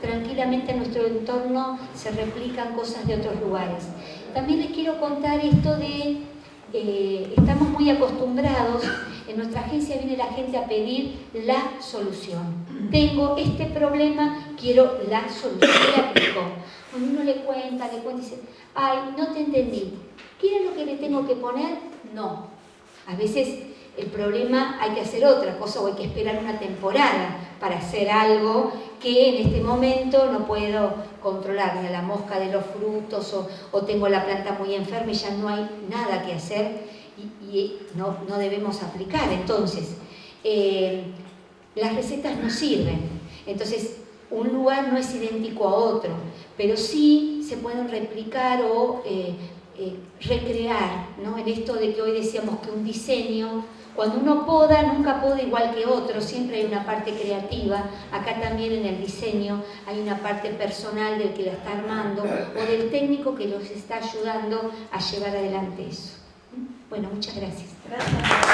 tranquilamente en nuestro entorno se replican cosas de otros lugares. También les quiero contar esto de, eh, estamos muy acostumbrados, en nuestra agencia viene la gente a pedir la solución. Tengo este problema, quiero la solución. Cuando uno le cuenta, le cuenta y dice, ay, no te entendí. ¿Qué es lo que le tengo que poner? No. A veces el problema hay que hacer otra cosa o hay que esperar una temporada para hacer algo que en este momento no puedo controlar, ni a la mosca de los frutos o, tengo la planta muy enferma y ya no hay nada que hacer y, no, debemos aplicar. Entonces, eh, las recetas no sirven. Entonces, un lugar no es idéntico a otro, pero sí se pueden replicar o eh, eh, recrear, ¿no? En esto de que hoy decíamos que un diseño cuando uno poda, nunca poda igual que otro, siempre hay una parte creativa. Acá también en el diseño hay una parte personal del que la está armando o del técnico que los está ayudando a llevar adelante eso. Bueno, muchas gracias. Gracias.